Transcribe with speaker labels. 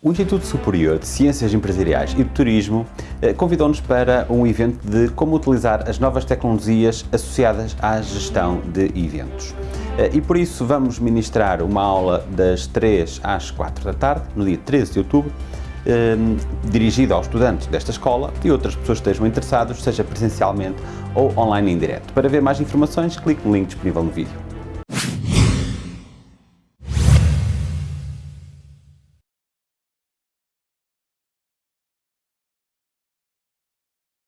Speaker 1: O Instituto Superior de Ciências Empresariais e do Turismo eh, convidou-nos para um evento de como utilizar as novas tecnologias associadas à gestão de eventos. Eh, e por isso vamos ministrar uma aula das 3 às 4 da tarde, no dia 13 de outubro, ehm, dirigida aos estudantes desta escola e outras pessoas que estejam interessados, seja presencialmente ou online em direto. Para ver mais informações, clique no link disponível no vídeo.